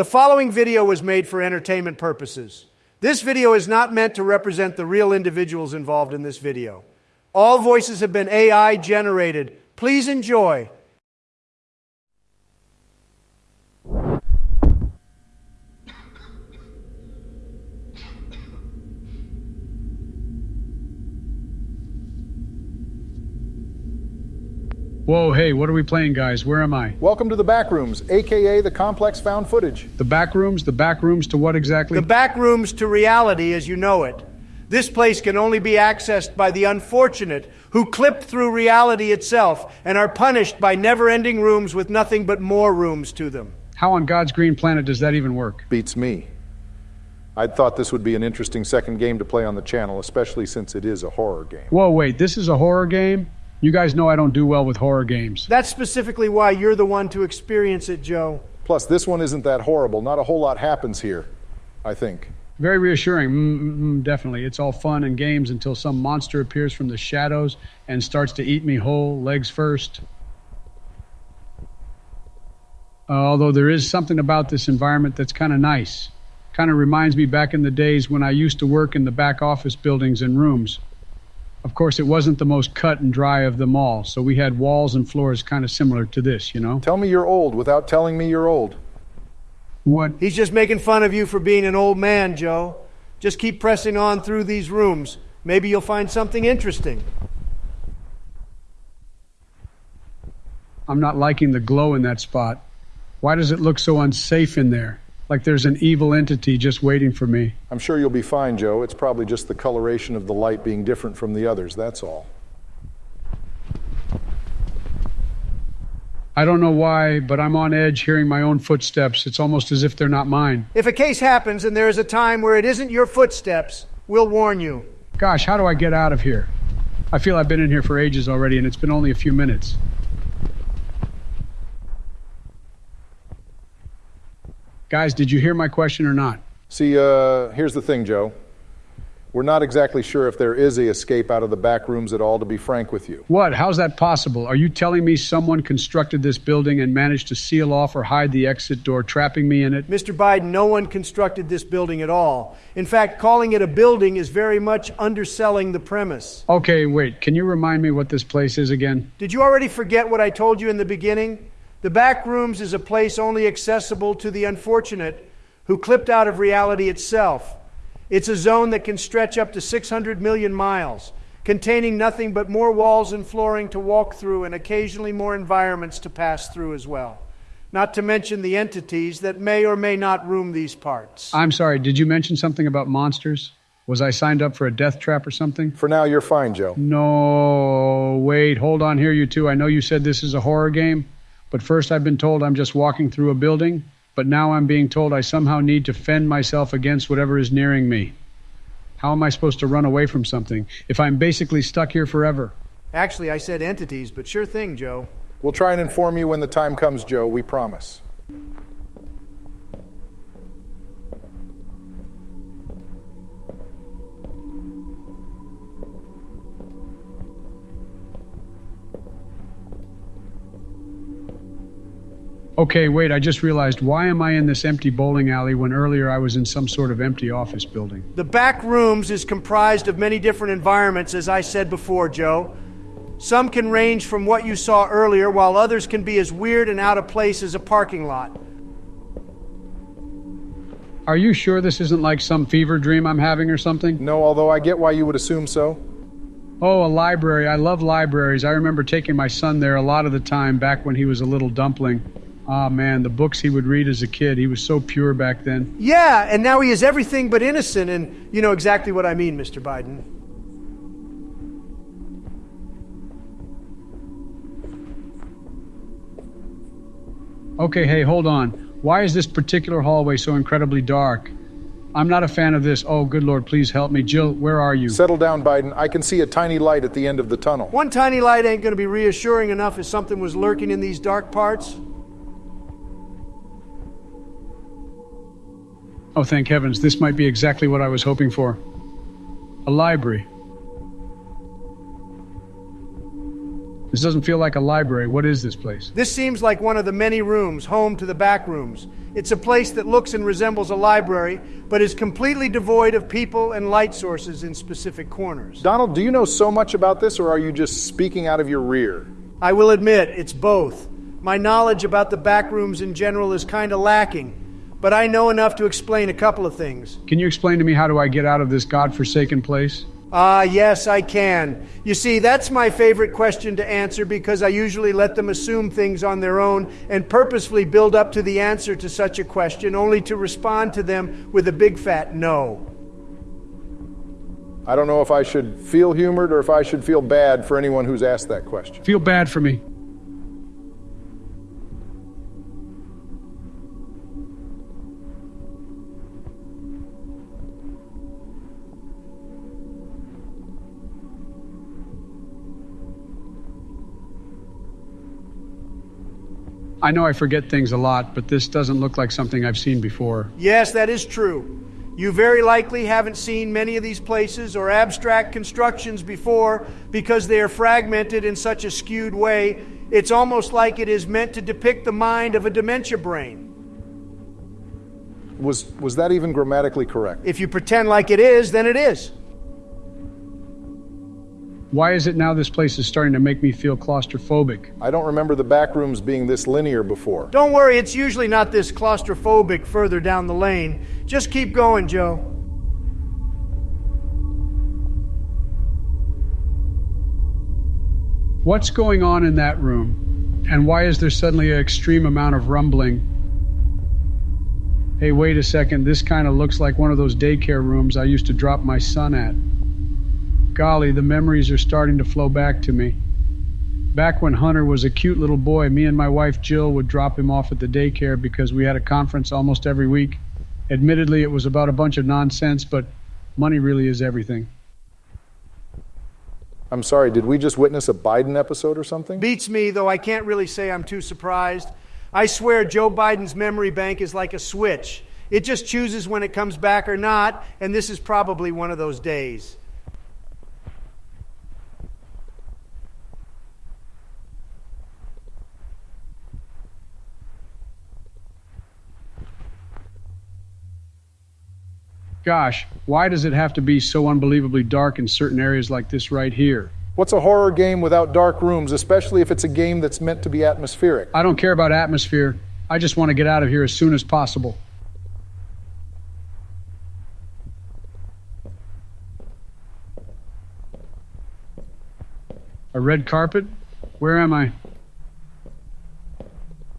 The following video was made for entertainment purposes. This video is not meant to represent the real individuals involved in this video. All voices have been AI generated. Please enjoy. Whoa, hey, what are we playing, guys? Where am I? Welcome to the back rooms, aka the complex found footage. The back rooms? The back rooms to what exactly? The back rooms to reality as you know it. This place can only be accessed by the unfortunate who clip through reality itself and are punished by never ending rooms with nothing but more rooms to them. How on God's green planet does that even work? Beats me. I'd thought this would be an interesting second game to play on the channel, especially since it is a horror game. Whoa, wait, this is a horror game? You guys know I don't do well with horror games. That's specifically why you're the one to experience it, Joe. Plus, this one isn't that horrible. Not a whole lot happens here, I think. Very reassuring. Mm-mm, definitely. It's all fun and games until some monster appears from the shadows and starts to eat me whole, legs first. Uh, although there is something about this environment that's kind of nice. Kind of reminds me back in the days when I used to work in the back office buildings and rooms. Of course, it wasn't the most cut and dry of them all, so we had walls and floors kind of similar to this, you know? Tell me you're old without telling me you're old. What? He's just making fun of you for being an old man, Joe. Just keep pressing on through these rooms. Maybe you'll find something interesting. I'm not liking the glow in that spot. Why does it look so unsafe in there? Like there's an evil entity just waiting for me. I'm sure you'll be fine, Joe. It's probably just the coloration of the light being different from the others, that's all. I don't know why, but I'm on edge hearing my own footsteps. It's almost as if they're not mine. If a case happens and there is a time where it isn't your footsteps, we'll warn you. Gosh, how do I get out of here? I feel I've been in here for ages already, and it's been only a few minutes. Guys, did you hear my question or not? See, uh, here's the thing, Joe. We're not exactly sure if there is a escape out of the back rooms at all, to be frank with you. What? How's that possible? Are you telling me someone constructed this building and managed to seal off or hide the exit door, trapping me in it? Mr. Biden, no one constructed this building at all. In fact, calling it a building is very much underselling the premise. Okay, wait. Can you remind me what this place is again? Did you already forget what I told you in the beginning? The back rooms is a place only accessible to the unfortunate who clipped out of reality itself. It's a zone that can stretch up to 600 million miles, containing nothing but more walls and flooring to walk through and occasionally more environments to pass through as well. Not to mention the entities that may or may not room these parts. I'm sorry, did you mention something about monsters? Was I signed up for a death trap or something? For now, you're fine, Joe. No, wait, hold on here, you two. I know you said this is a horror game, but first I've been told I'm just walking through a building but now I'm being told I somehow need to fend myself against whatever is nearing me. How am I supposed to run away from something if I'm basically stuck here forever? Actually, I said entities, but sure thing, Joe. We'll try and inform you when the time comes, Joe, we promise. Okay, wait, I just realized why am I in this empty bowling alley when earlier I was in some sort of empty office building? The back rooms is comprised of many different environments, as I said before, Joe. Some can range from what you saw earlier, while others can be as weird and out of place as a parking lot. Are you sure this isn't like some fever dream I'm having or something? No, although I get why you would assume so. Oh, a library. I love libraries. I remember taking my son there a lot of the time back when he was a little dumpling. Ah, oh, man, the books he would read as a kid. He was so pure back then. Yeah, and now he is everything but innocent, and you know exactly what I mean, Mr. Biden. Okay, hey, hold on. Why is this particular hallway so incredibly dark? I'm not a fan of this. Oh, good Lord, please help me. Jill, where are you? Settle down, Biden. I can see a tiny light at the end of the tunnel. One tiny light ain't going to be reassuring enough if something was lurking in these dark parts. Oh, thank heavens, this might be exactly what I was hoping for. A library. This doesn't feel like a library. What is this place? This seems like one of the many rooms home to the back rooms. It's a place that looks and resembles a library, but is completely devoid of people and light sources in specific corners. Donald, do you know so much about this, or are you just speaking out of your rear? I will admit, it's both. My knowledge about the back rooms in general is kind of lacking, but I know enough to explain a couple of things. Can you explain to me how do I get out of this godforsaken place? Ah, yes, I can. You see, that's my favorite question to answer because I usually let them assume things on their own and purposefully build up to the answer to such a question only to respond to them with a big fat no. I don't know if I should feel humored or if I should feel bad for anyone who's asked that question. Feel bad for me. I know I forget things a lot, but this doesn't look like something I've seen before. Yes, that is true. You very likely haven't seen many of these places or abstract constructions before because they are fragmented in such a skewed way. It's almost like it is meant to depict the mind of a dementia brain. Was, was that even grammatically correct? If you pretend like it is, then it is. Why is it now this place is starting to make me feel claustrophobic? I don't remember the back rooms being this linear before. Don't worry, it's usually not this claustrophobic further down the lane. Just keep going, Joe. What's going on in that room? And why is there suddenly an extreme amount of rumbling? Hey, wait a second, this kind of looks like one of those daycare rooms I used to drop my son at. Golly, the memories are starting to flow back to me. Back when Hunter was a cute little boy, me and my wife Jill would drop him off at the daycare because we had a conference almost every week. Admittedly, it was about a bunch of nonsense, but money really is everything. I'm sorry, did we just witness a Biden episode or something? Beats me, though I can't really say I'm too surprised. I swear Joe Biden's memory bank is like a switch. It just chooses when it comes back or not, and this is probably one of those days. Gosh, why does it have to be so unbelievably dark in certain areas like this right here? What's a horror game without dark rooms, especially if it's a game that's meant to be atmospheric? I don't care about atmosphere. I just want to get out of here as soon as possible. A red carpet? Where am I?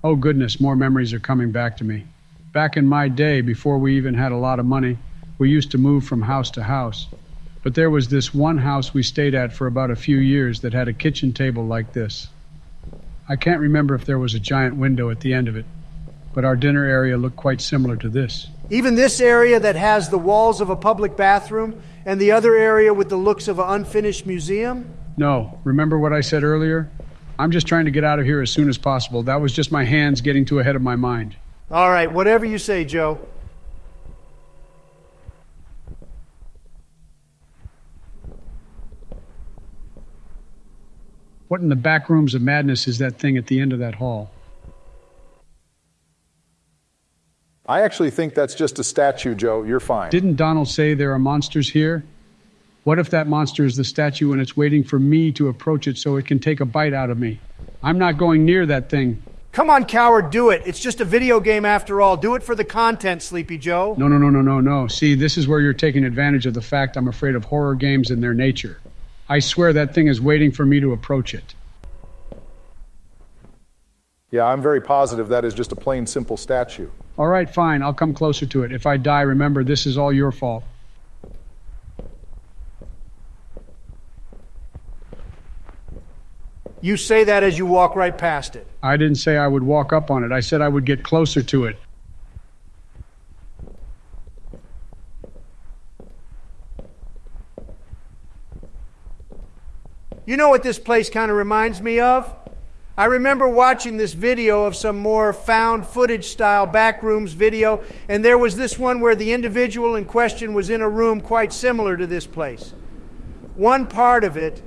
Oh, goodness, more memories are coming back to me. Back in my day, before we even had a lot of money, we used to move from house to house. But there was this one house we stayed at for about a few years that had a kitchen table like this. I can't remember if there was a giant window at the end of it, but our dinner area looked quite similar to this. Even this area that has the walls of a public bathroom and the other area with the looks of an unfinished museum? No, remember what I said earlier? I'm just trying to get out of here as soon as possible. That was just my hands getting too ahead of my mind. All right, whatever you say, Joe. What in the back rooms of madness is that thing at the end of that hall? I actually think that's just a statue, Joe. You're fine. Didn't Donald say there are monsters here? What if that monster is the statue and it's waiting for me to approach it so it can take a bite out of me? I'm not going near that thing. Come on, coward, do it. It's just a video game after all. Do it for the content, Sleepy Joe. No, no, no, no, no, no. See, this is where you're taking advantage of the fact I'm afraid of horror games and their nature. I swear that thing is waiting for me to approach it. Yeah, I'm very positive that is just a plain, simple statue. All right, fine. I'll come closer to it. If I die, remember, this is all your fault. You say that as you walk right past it. I didn't say I would walk up on it. I said I would get closer to it. You know what this place kind of reminds me of? I remember watching this video of some more found footage style backrooms video, and there was this one where the individual in question was in a room quite similar to this place. One part of it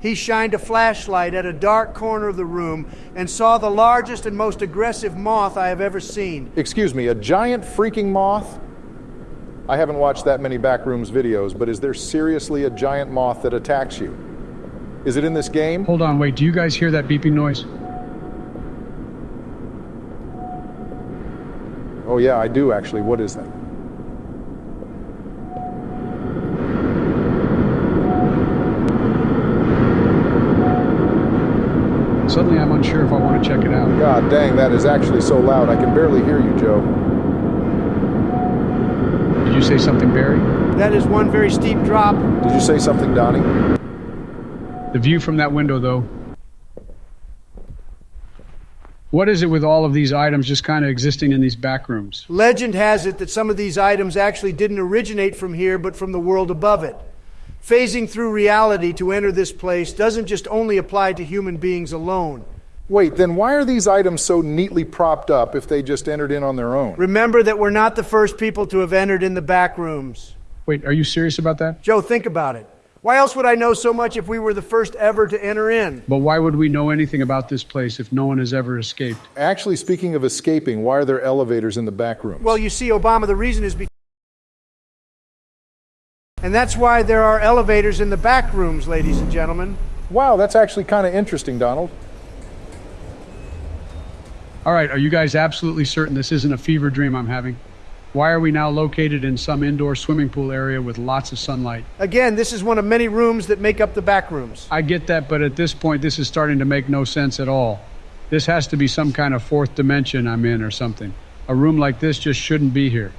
He shined a flashlight at a dark corner of the room and saw the largest and most aggressive moth I have ever seen. Excuse me, a giant freaking moth? I haven't watched that many Backrooms videos, but is there seriously a giant moth that attacks you? Is it in this game? Hold on, wait, do you guys hear that beeping noise? Oh, yeah, I do actually. What is that? Suddenly I'm unsure if I want to check it out. God dang, that is actually so loud. I can barely hear you, Joe. Did you say something, Barry? That is one very steep drop. Did you say something, Donnie? The view from that window, though. What is it with all of these items just kind of existing in these back rooms? Legend has it that some of these items actually didn't originate from here, but from the world above it. Phasing through reality to enter this place doesn't just only apply to human beings alone. Wait, then why are these items so neatly propped up if they just entered in on their own? Remember that we're not the first people to have entered in the back rooms. Wait, are you serious about that? Joe, think about it. Why else would I know so much if we were the first ever to enter in? But why would we know anything about this place if no one has ever escaped? Actually, speaking of escaping, why are there elevators in the back rooms? Well, you see, Obama, the reason is because. And that's why there are elevators in the back rooms, ladies and gentlemen. wow, that's actually kind of interesting, Donald. All right, are you guys absolutely certain this isn't a fever dream I'm having? Why are we now located in some indoor swimming pool area with lots of sunlight? Again, this is one of many rooms that make up the back rooms. I get that, but at this point, this is starting to make no sense at all. This has to be some kind of fourth dimension I'm in or something. A room like this just shouldn't be here.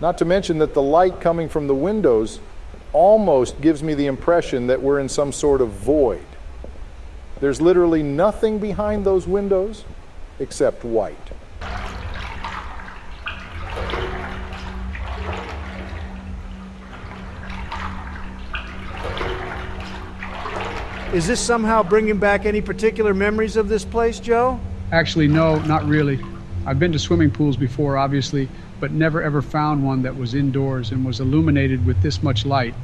Not to mention that the light coming from the windows almost gives me the impression that we're in some sort of void. There's literally nothing behind those windows except white. Is this somehow bringing back any particular memories of this place, Joe? Actually, no, not really. I've been to swimming pools before, obviously, but never ever found one that was indoors and was illuminated with this much light.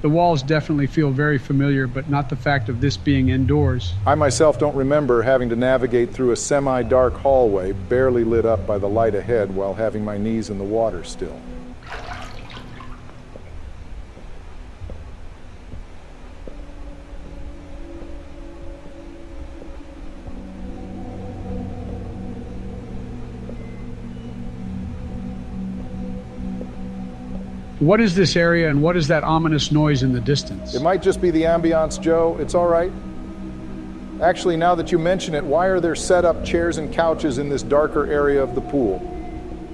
The walls definitely feel very familiar, but not the fact of this being indoors. I myself don't remember having to navigate through a semi dark hallway, barely lit up by the light ahead, while having my knees in the water still. What is this area and what is that ominous noise in the distance? It might just be the ambiance, Joe. It's all right. Actually, now that you mention it, why are there set up chairs and couches in this darker area of the pool?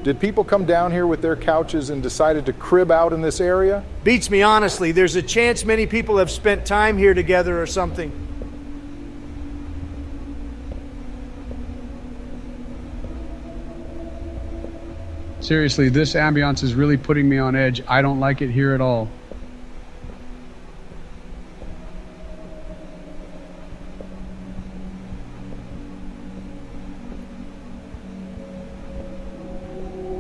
Did people come down here with their couches and decided to crib out in this area? Beats me, honestly. There's a chance many people have spent time here together or something. Seriously, this ambiance is really putting me on edge. I don't like it here at all.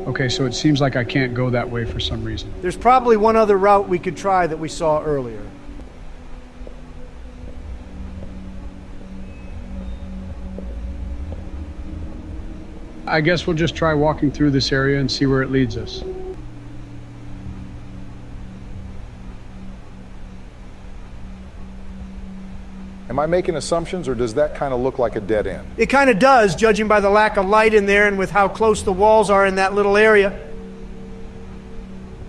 Okay, so it seems like I can't go that way for some reason. There's probably one other route we could try that we saw earlier. I guess we'll just try walking through this area and see where it leads us. Am I making assumptions, or does that kind of look like a dead end? It kind of does, judging by the lack of light in there and with how close the walls are in that little area.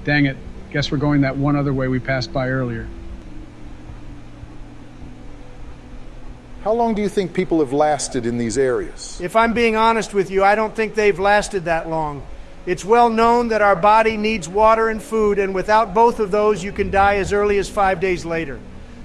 Dang it. Guess we're going that one other way we passed by earlier. How long do you think people have lasted in these areas? If I'm being honest with you, I don't think they've lasted that long. It's well known that our body needs water and food, and without both of those, you can die as early as five days later.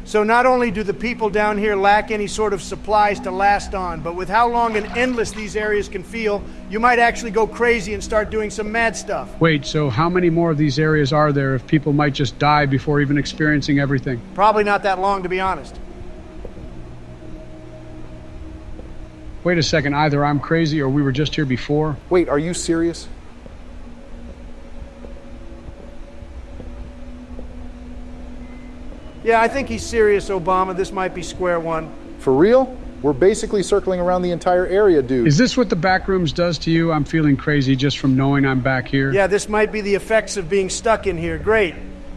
So, not only do the people down here lack any sort of supplies to last on, but with how long and endless these areas can feel, you might actually go crazy and start doing some mad stuff. Wait, so how many more of these areas are there if people might just die before even experiencing everything? Probably not that long, to be honest. Wait a second, either I'm crazy or we were just here before. Wait, are you serious? Yeah, I think he's serious, Obama. This might be square one. For real? We're basically circling around the entire area, dude. Is this what the back rooms does to you? I'm feeling crazy just from knowing I'm back here. Yeah, this might be the effects of being stuck in here. Great.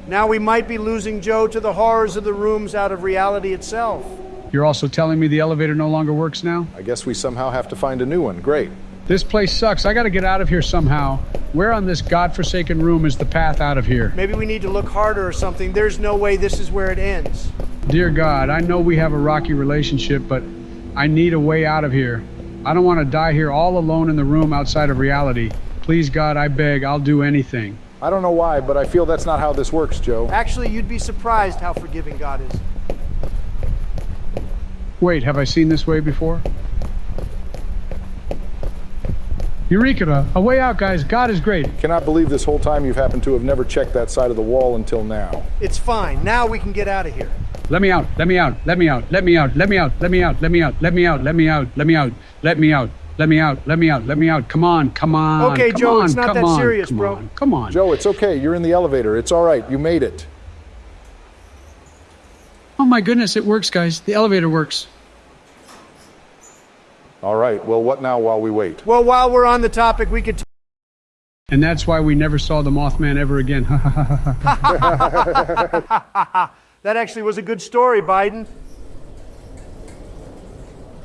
Now we might be losing Joe to the horrors of the rooms out of reality itself. You're also telling me the elevator no longer works now? I guess we somehow have to find a new one. Great. This place sucks. I gotta get out of here somehow. Where on this godforsaken room is the path out of here? Maybe we need to look harder or something. There's no way this is where it ends. Dear God, I know we have a rocky relationship, but I need a way out of here. I don't want to die here all alone in the room outside of reality. Please, God, I beg, I'll do anything. I don't know why, but I feel that's not how this works, Joe. Actually, you'd be surprised how forgiving God is. Wait, have I seen this way before? Eureka! A way out, guys. God is great. Cannot believe this whole time you've happened to have never checked that side of the wall until now. It's fine. Now we can get out of here. Let me out. Let me out. Let me out. Let me out. Let me out. Let me out. Let me out. Let me out. Let me out. Let me out. Let me out. Let me out. Let me out. Let me out. Come on. Come on. Okay, Joe, it's not that serious, bro. Come on. Joe, it's okay. You're in the elevator. It's all right. You made it. Oh my goodness, it works, guys. The elevator works. All right. Well, what now while we wait? Well, while we're on the topic, we could. T- And that's why we never saw the Mothman ever again. that actually was a good story, Biden.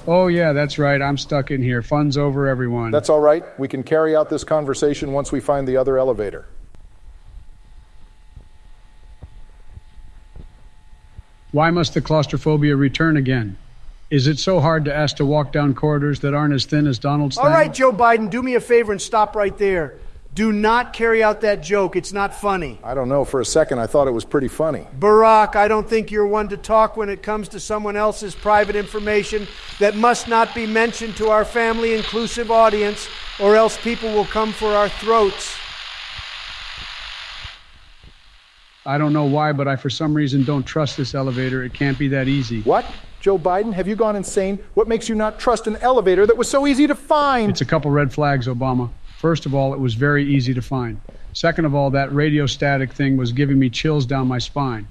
oh yeah, that's right. I'm stuck in here. Fun's over, everyone. That's all right. We can carry out this conversation once we find the other elevator. Why must the claustrophobia return again? Is it so hard to ask to walk down corridors that aren't as thin as Donald's All thing? right, Joe Biden, do me a favor and stop right there. Do not carry out that joke. It's not funny. I don't know. For a second, I thought it was pretty funny. Barack, I don't think you're one to talk when it comes to someone else's private information that must not be mentioned to our family inclusive audience, or else people will come for our throats. I don't know why, but I for some reason don't trust this elevator. It can't be that easy. What? Joe Biden, have you gone insane? What makes you not trust an elevator that was so easy to find? It's a couple red flags, Obama. First of all, it was very easy to find. Second of all, that radio static thing was giving me chills down my spine.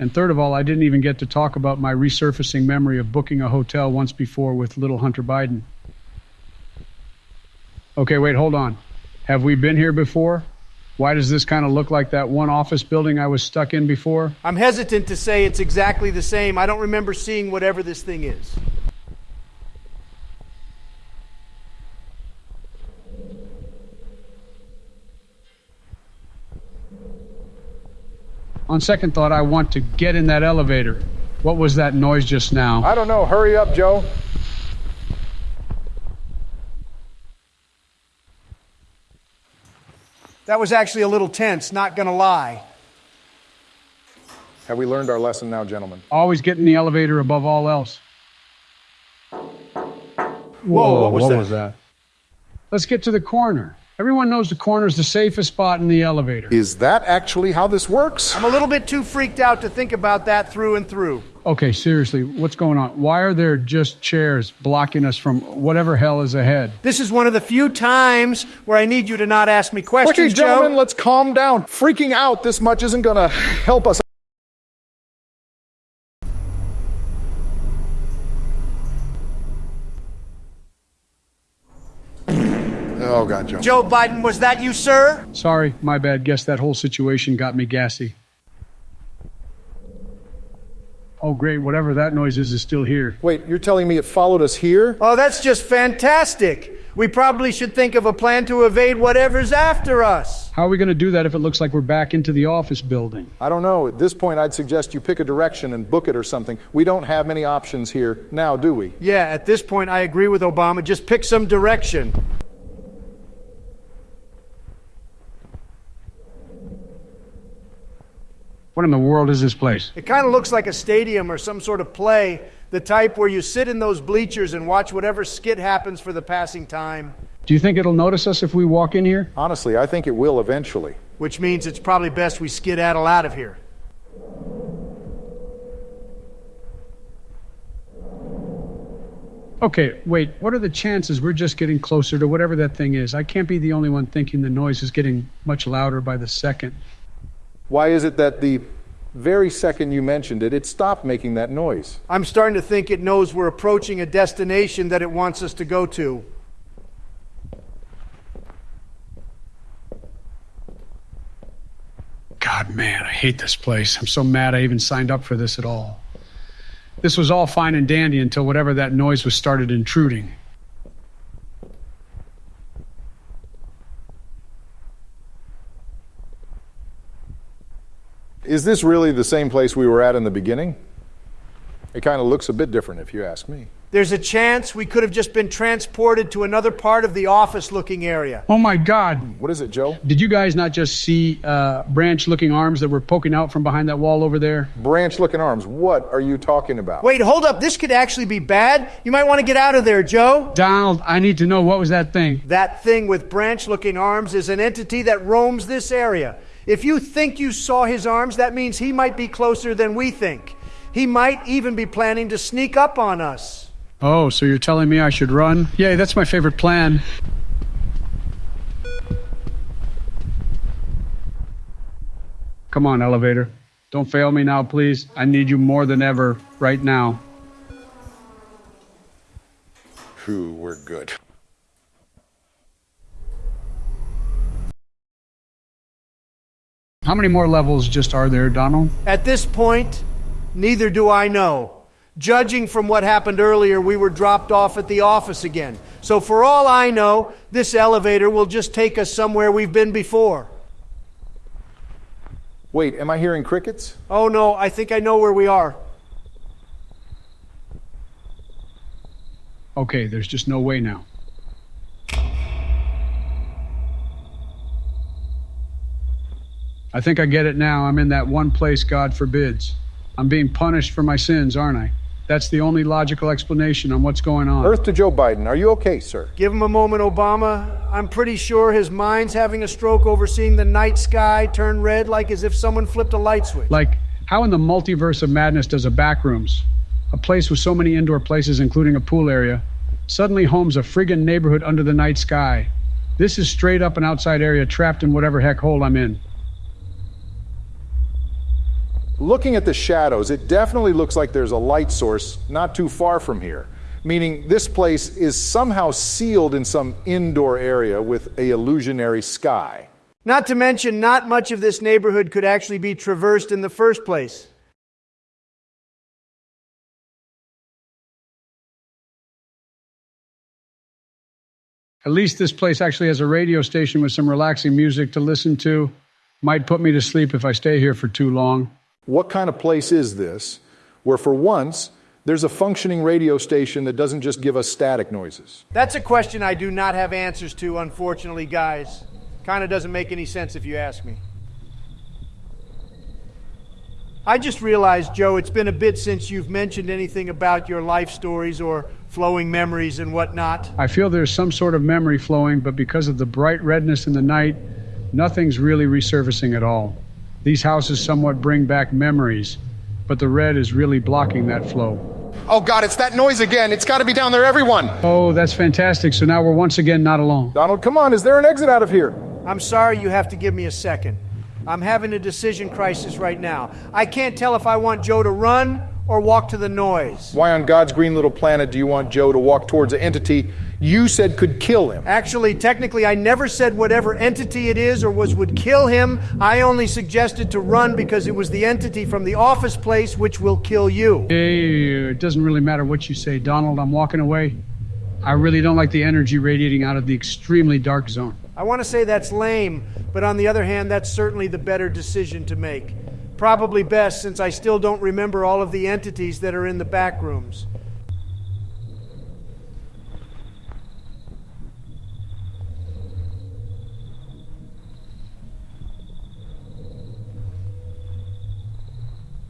And third of all, I didn't even get to talk about my resurfacing memory of booking a hotel once before with little Hunter Biden. Okay, wait, hold on. Have we been here before? Why does this kind of look like that one office building I was stuck in before? I'm hesitant to say it's exactly the same. I don't remember seeing whatever this thing is. On second thought, I want to get in that elevator. What was that noise just now? I don't know. Hurry up, Joe. That was actually a little tense, not gonna lie. Have we learned our lesson now, gentlemen? Always get in the elevator above all else. Whoa, what was that? Let's get to the corner. Everyone knows the corner is the safest spot in the elevator. Is that actually how this works? I'm a little bit too freaked out to think about that through and through. Okay, seriously, what's going on? Why are there just chairs blocking us from whatever hell is ahead? This is one of the few times where I need you to not ask me questions, Okay, gentlemen, Joe. let's calm down. Freaking out this much isn't going to help us. Oh, God, Joe. Joe Biden, was that you, sir? Sorry, my bad. Guess that whole situation got me gassy. Oh, great. Whatever that noise is, is still here. Wait, you're telling me it followed us here? Oh, that's just fantastic. We probably should think of a plan to evade whatever's after us. How are we going to do that if it looks like we're back into the office building? I don't know. At this point, I'd suggest you pick a direction and book it or something. We don't have many options here now, do we? Yeah, at this point, I agree with Obama. Just pick some direction. What in the world is this place? It kind of looks like a stadium or some sort of play, the type where you sit in those bleachers and watch whatever skit happens for the passing time, Do you think it'll notice us if we walk in here? Honestly, I think it will eventually. which means it's probably best we skedaddle out of here. Okay, wait. What are the chances we're just getting closer to whatever that thing is? I can't be the only one thinking the noise is getting much louder by the second. Why is it that the Very second you mentioned it, it stopped making that noise. I'm starting to think it knows we're approaching a destination that it wants us to go to. God, man, I hate this place. I'm so mad I even signed up for this at all. This was all fine and dandy until whatever that noise was started intruding. Is this really the same place we were at in the beginning? It kind of looks a bit different if you ask me. There's a chance we could have just been transported to another part of the office looking area. Oh my God. What is it, Joe? Did you guys not just see uh, branch looking arms that were poking out from behind that wall over there? Branch looking arms. What are you talking about? Wait, hold up. This could actually be bad. You might want to get out of there, Joe. Donald, I need to know what was that thing? That thing with branch looking arms is an entity that roams this area. If you think you saw his arms, that means he might be closer than we think. He might even be planning to sneak up on us. Oh, so you're telling me I should run? Yay, that's my favorite plan. Come on, elevator. Don't fail me now, please. I need you more than ever right now. Phew, we're good. How many more levels just are there, Donald? At this point, neither do I know. Judging from what happened earlier, we were dropped off at the office again. So, for all I know, this elevator will just take us somewhere we've been before. Wait, am I hearing crickets? Oh no, I think I know where we are. Okay, there's just no way now. I think I get it now. I'm in that one place God forbids. I'm being punished for my sins, aren't I? That's the only logical explanation on what's going on. Earth to Joe Biden. Are you okay, sir? Give him a moment, Obama. I'm pretty sure his mind's having a stroke over seeing the night sky turn red like as if someone flipped a light switch. Like, how in the multiverse of madness does a backrooms, a place with so many indoor places, including a pool area, suddenly homes a friggin' neighborhood under the night sky? This is straight up an outside area trapped in whatever heck hole I'm in. Looking at the shadows, it definitely looks like there's a light source not too far from here, meaning this place is somehow sealed in some indoor area with a illusionary sky. Not to mention, not much of this neighborhood could actually be traversed in the first place. At least this place actually has a radio station with some relaxing music to listen to. Might put me to sleep if I stay here for too long. What kind of place is this where, for once, there's a functioning radio station that doesn't just give us static noises? That's a question I do not have answers to, unfortunately, guys. Kind of doesn't make any sense if you ask me. I just realized, Joe, it's been a bit since you've mentioned anything about your life stories or flowing memories and whatnot. I feel there's some sort of memory flowing, but because of the bright redness in the night, nothing's really resurfacing at all. These houses somewhat bring back memories, but the red is really blocking that flow. Oh God, it's that noise again. It's got to be down there, everyone. Oh, that's fantastic. So now we're once again not alone. Donald, come on, is there an exit out of here? I'm sorry you have to give me a second. I'm having a decision crisis right now. I can't tell if I want Joe to run or walk to the noise. Why on God's green little planet do you want Joe to walk towards an entity you said could kill him? Actually, technically, I never said whatever entity it is or was would kill him. I only suggested to run because it was the entity from the office place which will kill you. Hey, it doesn't really matter what you say, Donald. I'm walking away. I really don't like the energy radiating out of the extremely dark zone. I want to say that's lame, but on the other hand, that's certainly the better decision to make. Probably best since I still don't remember all of the entities that are in the back rooms.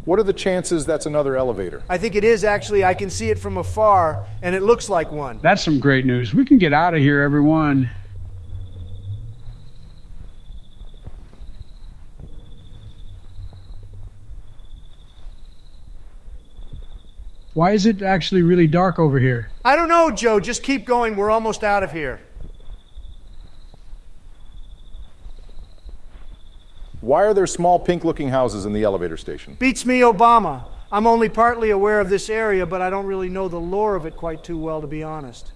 What are the chances that's another elevator? I think it is actually. I can see it from afar, and it looks like one. That's some great news. We can get out of here, everyone. Why is it actually really dark over here? I don't know, Joe. Just keep going. We're almost out of here. Why are there small pink looking houses in the elevator station? Beats me, Obama. I'm only partly aware of this area, but I don't really know the lore of it quite too well, to be honest.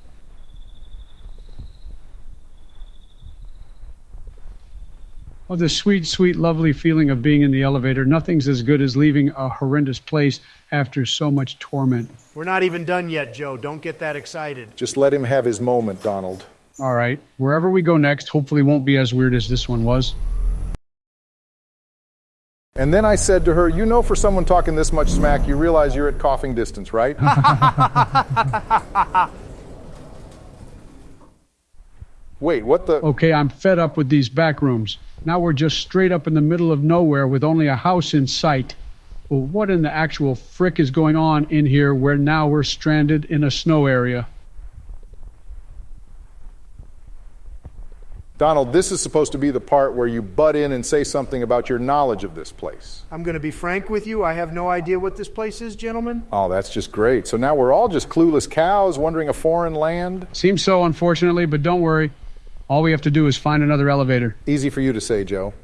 Oh, the sweet, sweet, lovely feeling of being in the elevator. Nothing's as good as leaving a horrendous place after so much torment. We're not even done yet, Joe. Don't get that excited. Just let him have his moment, Donald. All right, wherever we go next, hopefully won't be as weird as this one was. And then I said to her, You know, for someone talking this much smack, you realize you're at coughing distance, right? Wait, what the? Okay, I'm fed up with these back rooms. Now we're just straight up in the middle of nowhere with only a house in sight. Well, what in the actual frick is going on in here where now we're stranded in a snow area? Donald, this is supposed to be the part where you butt in and say something about your knowledge of this place. I'm going to be frank with you. I have no idea what this place is, gentlemen. Oh, that's just great. So now we're all just clueless cows wandering a foreign land? Seems so, unfortunately, but don't worry. All we have to do is find another elevator. Easy for you to say, Joe.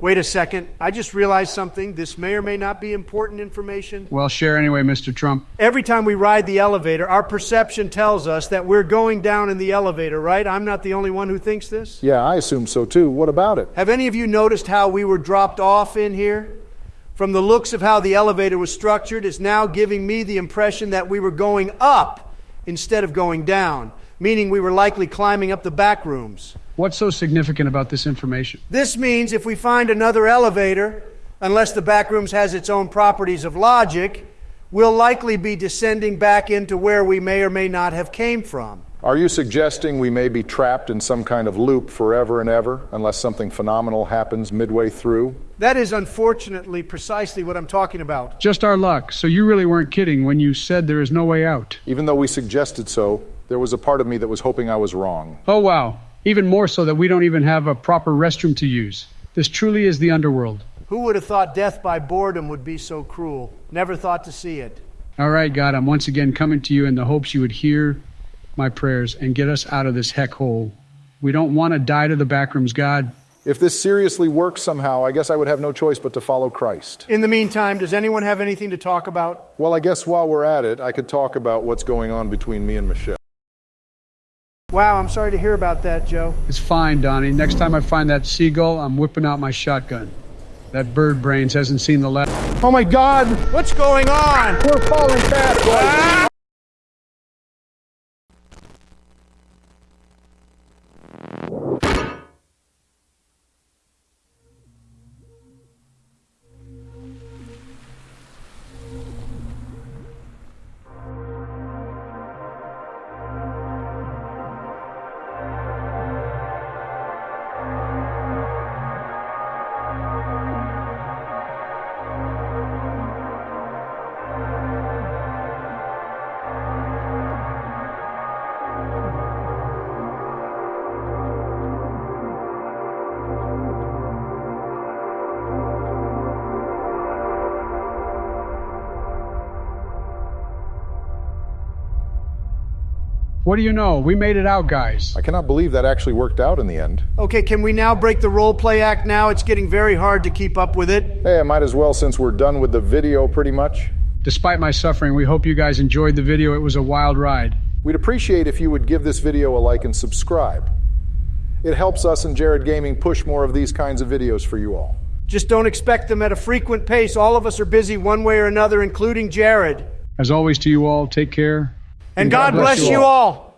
Wait a second. I just realized something. This may or may not be important information. Well, share anyway, Mr. Trump. Every time we ride the elevator, our perception tells us that we're going down in the elevator, right? I'm not the only one who thinks this. Yeah, I assume so too. What about it? Have any of you noticed how we were dropped off in here? From the looks of how the elevator was structured, it's now giving me the impression that we were going up instead of going down, meaning we were likely climbing up the back rooms. What's so significant about this information? This means if we find another elevator, unless the back rooms has its own properties of logic, we'll likely be descending back into where we may or may not have came from. Are you suggesting we may be trapped in some kind of loop forever and ever unless something phenomenal happens midway through? That is unfortunately precisely what I'm talking about. Just our luck. So you really weren't kidding when you said there is no way out. Even though we suggested so, there was a part of me that was hoping I was wrong. Oh, wow. Even more so that we don't even have a proper restroom to use. This truly is the underworld. Who would have thought death by boredom would be so cruel? Never thought to see it. All right, God, I'm once again coming to you in the hopes you would hear my prayers and get us out of this heck hole. We don't want to die to the backrooms, God. If this seriously works somehow, I guess I would have no choice but to follow Christ. In the meantime, does anyone have anything to talk about? Well, I guess while we're at it, I could talk about what's going on between me and Michelle. Wow, I'm sorry to hear about that, Joe. It's fine, Donnie. Next time I find that seagull, I'm whipping out my shotgun. That bird brains hasn't seen the left. Oh my God! What's going on? We're falling fast, boys! Ah! What do you know? We made it out, guys. I cannot believe that actually worked out in the end. Okay, can we now break the role play act now? It's getting very hard to keep up with it. Hey, I might as well since we're done with the video pretty much. Despite my suffering, we hope you guys enjoyed the video. It was a wild ride. We'd appreciate if you would give this video a like and subscribe. It helps us and Jared Gaming push more of these kinds of videos for you all. Just don't expect them at a frequent pace. All of us are busy one way or another, including Jared. As always, to you all, take care. And, God, bless, you all.